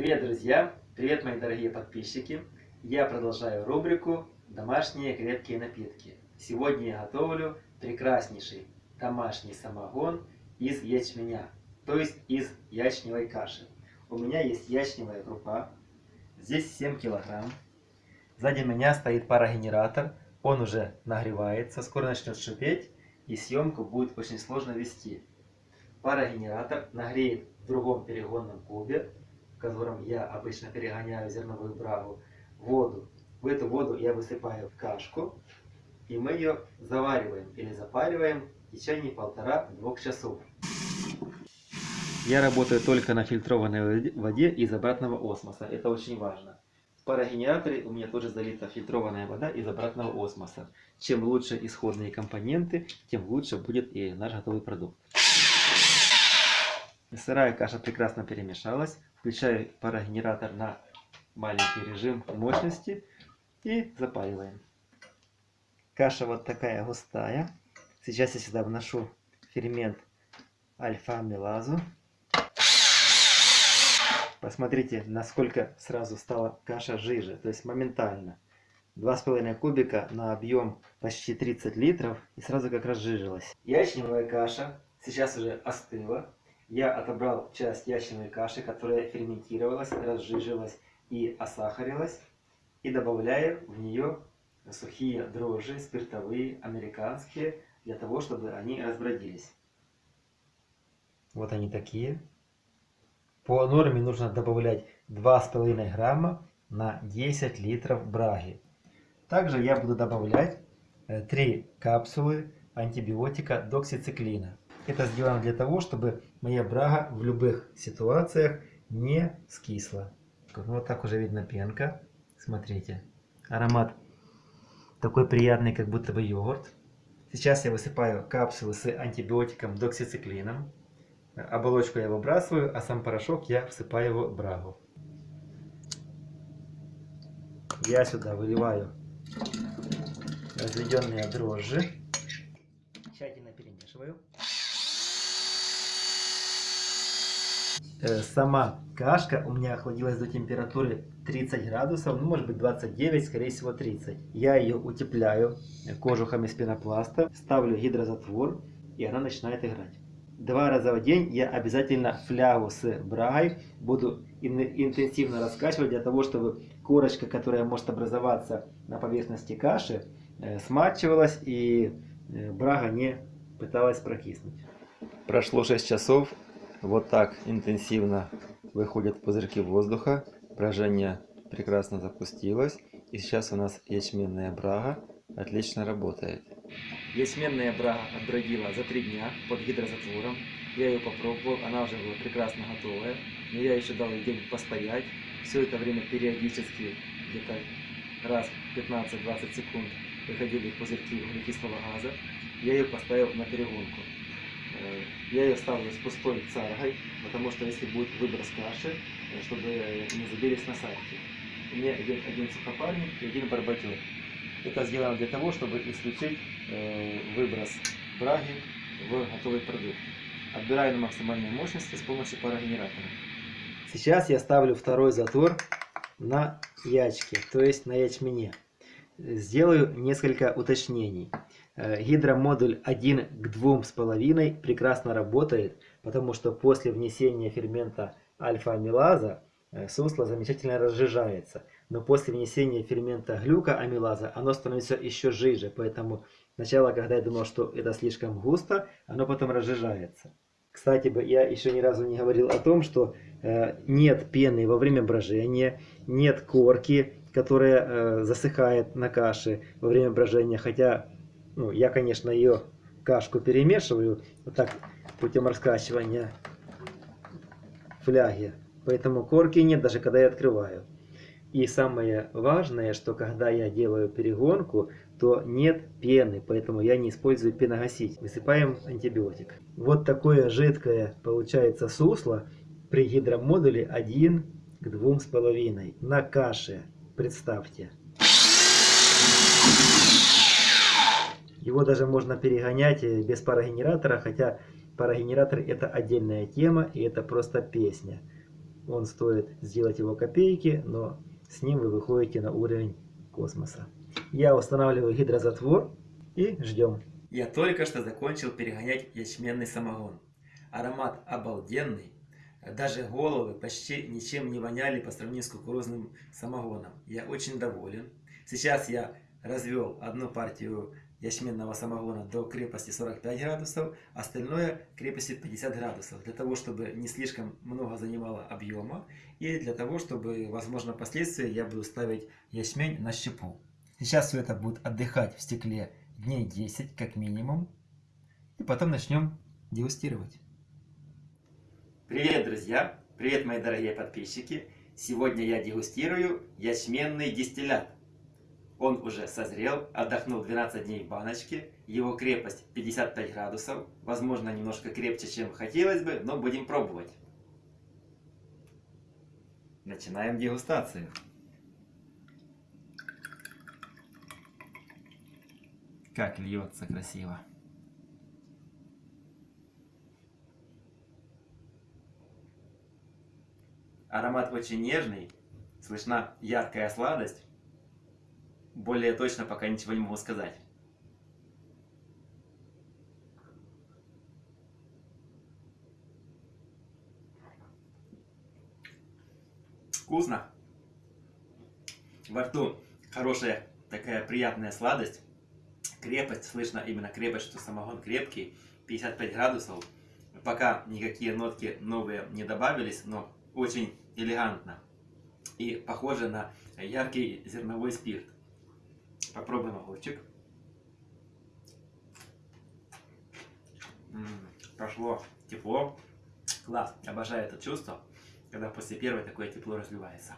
Привет, друзья! Привет, мои дорогие подписчики! Я продолжаю рубрику «Домашние крепкие напитки». Сегодня я готовлю прекраснейший домашний самогон из ячменя, то есть из ячневой каши. У меня есть ячневая крупа, здесь 7 килограмм. Сзади меня стоит парогенератор, он уже нагревается, скоро начнет шипеть, и съемку будет очень сложно вести. Парогенератор нагреет в другом перегонном кубе в котором я обычно перегоняю зерновую брагу, воду. В эту воду я высыпаю в кашку, и мы ее завариваем или запариваем в течение полтора-двух часов. Я работаю только на фильтрованной воде из обратного осмоса. Это очень важно. В парогенераторе у меня тоже залита фильтрованная вода из обратного осмоса. Чем лучше исходные компоненты, тем лучше будет и наш готовый продукт. Сырая каша прекрасно перемешалась. Включаю парогенератор на маленький режим мощности и запаиваем. Каша вот такая густая. Сейчас я сюда вношу фермент альфа-амилазу. Посмотрите, насколько сразу стала каша жиже, то есть моментально. 2,5 кубика на объем почти 30 литров и сразу как разжижилась. Ячневая каша сейчас уже остыла я отобрал часть ячневой каши, которая ферментировалась, разжижилась и осахарилась, и добавляю в нее сухие дрожжи, спиртовые, американские, для того, чтобы они разбродились. Вот они такие. По норме нужно добавлять 2,5 грамма на 10 литров браги. Также я буду добавлять 3 э, капсулы антибиотика доксициклина. Это сделано для того, чтобы моя брага в любых ситуациях не скисла. Вот так уже видно пенка. Смотрите. Аромат такой приятный, как будто бы йогурт. Сейчас я высыпаю капсулы с антибиотиком доксициклином. Оболочку я выбрасываю, а сам порошок я всыпаю в брагу. Я сюда выливаю разведенные дрожжи. Тщательно перемешиваю. Э, сама кашка у меня охладилась до температуры 30 градусов, ну может быть 29, скорее всего 30. Я ее утепляю кожухом из пенопласта, ставлю гидрозатвор и она начинает играть. Два раза в день я обязательно флягу с брагой буду интенсивно раскачивать для того, чтобы корочка, которая может образоваться на поверхности каши, э, смачивалась и э, брага не пыталась прокиснуть. Прошло 6 часов, вот так интенсивно выходят пузырьки воздуха. Брожение прекрасно запустилось. И сейчас у нас ячменная брага отлично работает. Ячменная брага отбродила за три дня под гидрозатвором. Я ее попробовал, она уже была прекрасно готовая. Но я еще дал ей день постоять. Все это время периодически, где-то раз 15-20 секунд, выходили пузырьки углекислого газа. Я ее поставил на перегонку. Э, я ее ставлю с пустой царгой, потому что если будет выброс каши, э, чтобы не забились насадки. У меня идет один сухопарник и один барбатер. Это сделано для того, чтобы исключить э, выброс браги в готовый продукт. Отбираю на максимальной мощности с помощью парогенератора. Сейчас я ставлю второй затвор на ячке, то есть на ячмене. Сделаю несколько уточнений. Э, гидромодуль 1 к 2,5 прекрасно работает, потому что после внесения фермента альфа-амилаза э, сусло замечательно разжижается. Но после внесения фермента глюкоамилаза оно становится еще жиже. Поэтому сначала, когда я думал, что это слишком густо, оно потом разжижается. Кстати, я еще ни разу не говорил о том, что э, нет пены во время брожения, нет корки, которая засыхает на каше во время брожения. Хотя, ну, я, конечно, ее кашку перемешиваю вот так путем раскачивания фляги. Поэтому корки нет, даже когда я открываю. И самое важное, что когда я делаю перегонку, то нет пены, поэтому я не использую пеногаситель. Высыпаем антибиотик. Вот такое жидкое получается сусло при гидромодуле 1 к 2,5 на каше представьте. Его даже можно перегонять э, без парогенератора, хотя парогенератор это отдельная тема и это просто песня. Он стоит сделать его копейки, но с ним вы выходите на уровень космоса. Я устанавливаю гидрозатвор и ждем. Я только что закончил перегонять ячменный самогон. Аромат обалденный. Даже головы почти ничем не воняли по сравнению с кукурузным самогоном. Я очень доволен. Сейчас я развел одну партию ячменного самогона до крепости 45 градусов, остальное крепости 50 градусов, для того, чтобы не слишком много занимало объема, и для того, чтобы, возможно, впоследствии я буду ставить ячмень на щепу. Сейчас все это будет отдыхать в стекле дней 10 как минимум, и потом начнем дегустировать. Привет, друзья! Привет, мои дорогие подписчики! Сегодня я дегустирую ячменный дистиллят. Он уже созрел, отдохнул 12 дней в баночке. Его крепость 55 градусов. Возможно, немножко крепче, чем хотелось бы, но будем пробовать. Начинаем дегустацию. Как льется красиво. Аромат очень нежный, слышна яркая сладость более точно пока ничего не могу сказать. Вкусно. Во рту хорошая такая приятная сладость. Крепость, слышно именно крепость, что самогон крепкий. 55 градусов. Пока никакие нотки новые не добавились, но очень элегантно. И похоже на яркий зерновой спирт. Попробуем огурчик. М -м, прошло тепло. Класс. Обожаю это чувство, когда после первой такое тепло разливается.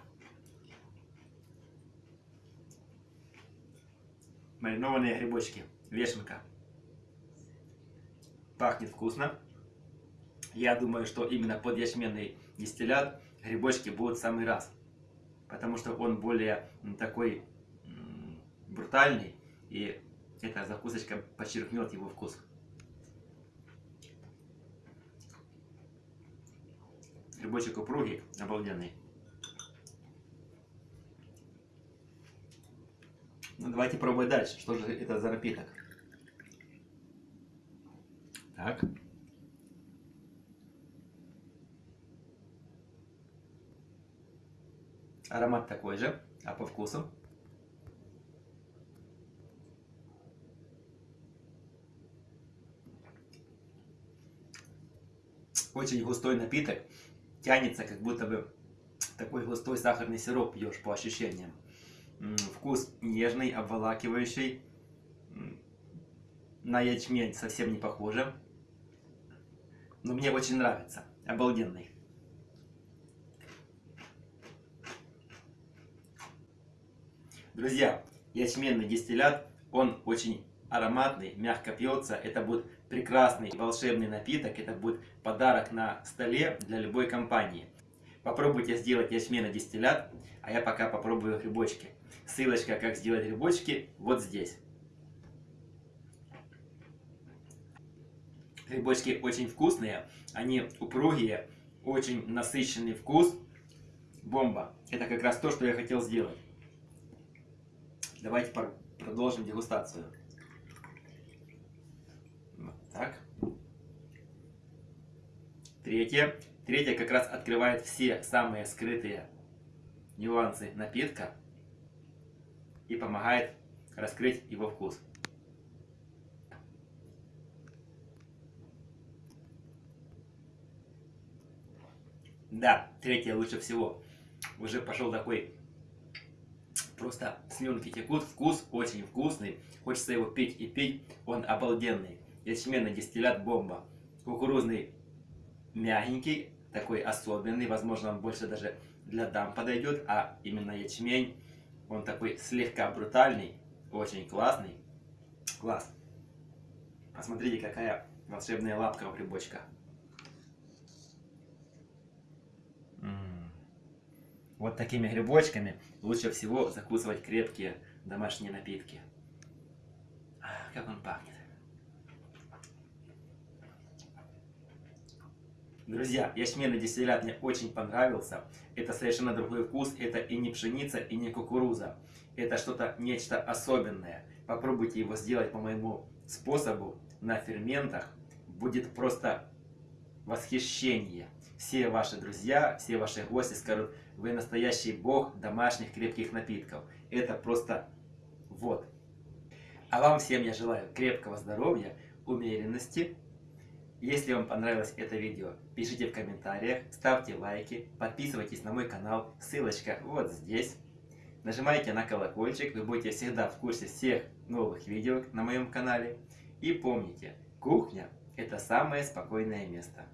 Маринованные грибочки. Вешенка. Пахнет вкусно. Я думаю, что именно под ячменный дистиллят грибочки будут в самый раз. Потому что он более такой брутальный, и эта закусочка подчеркнет его вкус. Грибочек упругий, обалденный. Ну, давайте пробовать дальше. Что же это за напиток? Так. Аромат такой же, а по вкусу? Очень густой напиток, тянется, как будто бы такой густой сахарный сироп пьешь по ощущениям. Вкус нежный, обволакивающий, на ячмень совсем не похоже, но мне очень нравится, обалденный. Друзья, ячменный дистиллят, он очень ароматный, мягко пьется. Это будет прекрасный волшебный напиток. Это будет подарок на столе для любой компании. Попробуйте сделать ячменный дистиллят, а я пока попробую грибочки. Ссылочка, как сделать грибочки, вот здесь. Грибочки очень вкусные, они упругие, очень насыщенный вкус. Бомба. Это как раз то, что я хотел сделать. Давайте продолжим дегустацию. Так. Третье. Третье как раз открывает все самые скрытые нюансы напитка и помогает раскрыть его вкус. Да, третье лучше всего. Уже пошел такой, просто слюнки текут, вкус очень вкусный. Хочется его пить и пить, он обалденный ячменный дистиллят бомба. Кукурузный мягенький, такой особенный, возможно он больше даже для дам подойдет, а именно ячмень, он такой слегка брутальный, очень классный. Класс. Посмотрите, какая волшебная лапка у грибочка. Вот такими грибочками лучше всего закусывать крепкие домашние напитки. Как он пахнет. Друзья, ячменный дистиллят мне очень понравился. Это совершенно другой вкус. Это и не пшеница, и не кукуруза. Это что-то, нечто особенное. Попробуйте его сделать по моему способу на ферментах. Будет просто восхищение. Все ваши друзья, все ваши гости скажут, вы настоящий бог домашних крепких напитков. Это просто вот. А вам всем я желаю крепкого здоровья, умеренности. Если вам понравилось это видео, пишите в комментариях, ставьте лайки, подписывайтесь на мой канал, ссылочка вот здесь. Нажимайте на колокольчик, вы будете всегда в курсе всех новых видео на моем канале. И помните, кухня – это самое спокойное место.